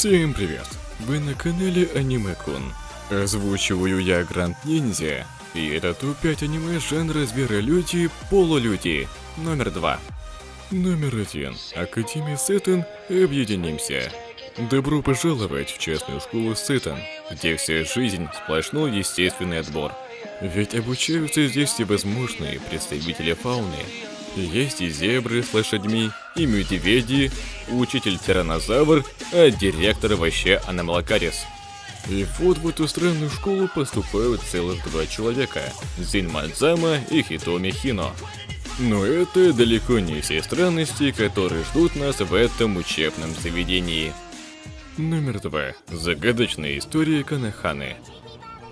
Всем привет! Вы на канале Аниме-кун. Озвучиваю я Гранд Ниндзя, и это топ-5 аниме жанра зверолюди полулюди номер 2. Номер 1. Академия Сеттон Объединимся. Добро пожаловать в частную школу Сеттон, где вся жизнь сплошной естественный отбор. Ведь обучаются здесь всевозможные представители фауны, есть и зебры с лошадьми, и медведи, учитель-тиранозавр, а директор вообще Аномалакарис. И вот в эту странную школу поступают целых два человека – Зин Мадзама и Хитоми Хино. Но это далеко не все странности, которые ждут нас в этом учебном заведении. Номер два. Загадочная история Канаханы.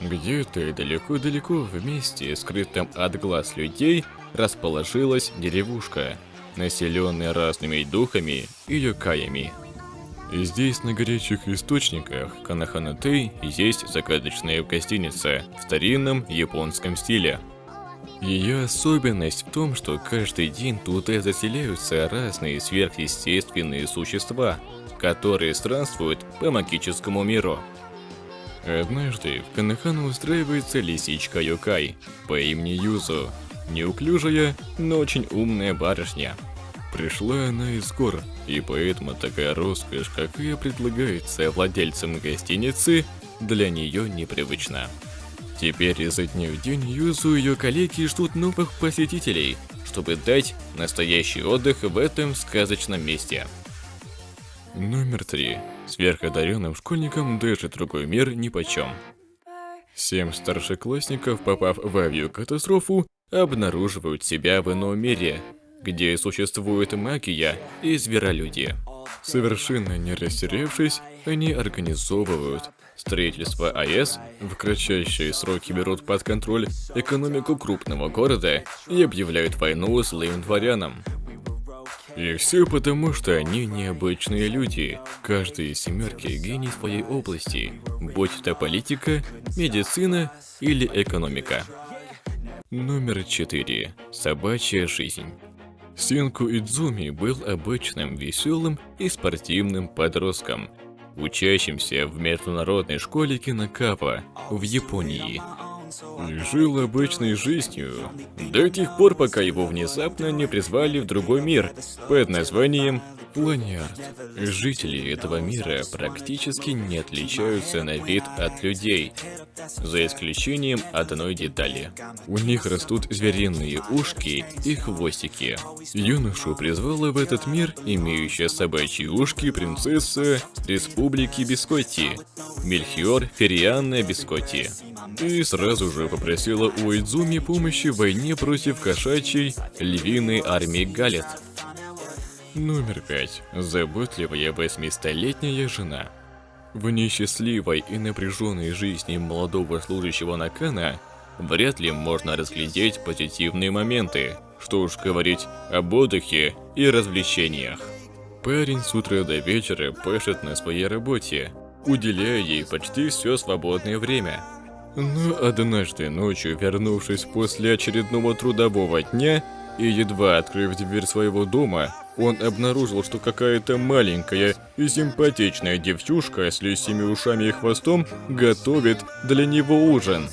Где-то далеко-далеко в месте, скрытом от глаз людей, расположилась деревушка, населенная разными духами и юкаями. И здесь на горячих источниках Канаханатей есть загадочная гостиница в старинном японском стиле. Ее особенность в том, что каждый день туда заселяются разные сверхъестественные существа, которые странствуют по магическому миру. Однажды в Канахану устраивается лисичка Юкай по имени Юзу, Неуклюжая, но очень умная барышня. Пришла она из гор, и поэтому такая роскошь, какая предлагается владельцам гостиницы, для нее непривычна. Теперь изо дня в день Юзу и ее коллеги ждут новых посетителей, чтобы дать настоящий отдых в этом сказочном месте. Номер три. Сверходаренным школьникам даже другой мир нипочем. Семь старшеклассников, попав в авиакатастрофу, обнаруживают себя в ином мире, где существует магия и зверолюди. Совершенно не растерявшись, они организовывают строительство АЭС, в кратчайшие сроки берут под контроль экономику крупного города и объявляют войну злым дворянам. И все потому, что они необычные люди. Каждый из семерки гений своей области, будь то политика, медицина или экономика. Номер 4. Собачья жизнь. Синку Идзуми был обычным, веселым и спортивным подростком, учащимся в международной школе Кинокава в Японии. Жил обычной жизнью, до тех пор, пока его внезапно не призвали в другой мир под названием Планярд. Жители этого мира практически не отличаются на вид от людей, за исключением одной детали. У них растут звериные ушки и хвостики. Юношу призвала в этот мир имеющая собачьи ушки принцесса Республики Бискотти, Мельхиор Ферианна Бискотти. И сразу же попросила у Идзуми помощи в войне против кошачьей львиной армии Галет. Номер пять. Заботливая восьмистолетняя жена. В несчастливой и напряженной жизни молодого служащего Накана вряд ли можно разглядеть позитивные моменты, что уж говорить об отдыхе и развлечениях. Парень с утра до вечера пашет на своей работе, уделяя ей почти все свободное время. Но однажды ночью, вернувшись после очередного трудового дня и едва открыв дверь своего дома, он обнаружил, что какая-то маленькая и симпатичная девчушка с лисими ушами и хвостом готовит для него ужин.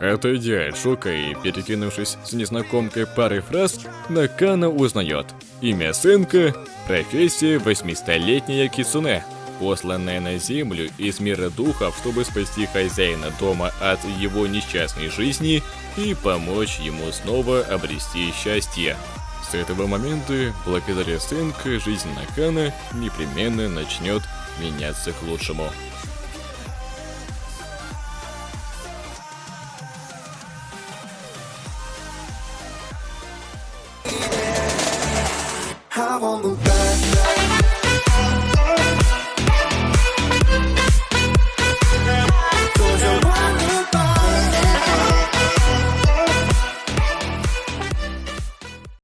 Отойдя от шока и перекинувшись с незнакомкой парой фраз, Накана узнает имя сынка, профессия восьмистолетняя Кицуне, посланная на землю из мира духов, чтобы спасти хозяина дома от его несчастной жизни и помочь ему снова обрести счастье. С этого момента, благодаря Сенка, жизнь Накана непременно начнет меняться к лучшему. I won't look back